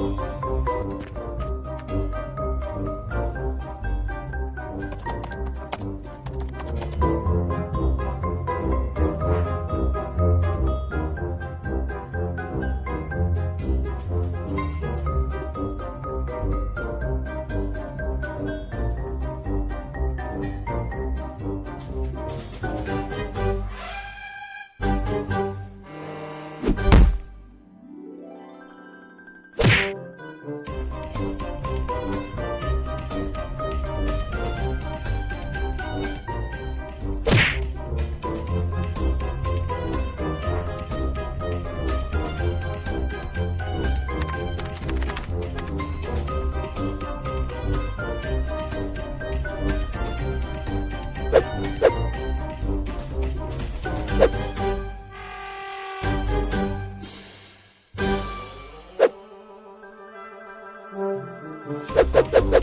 Thank you. Thank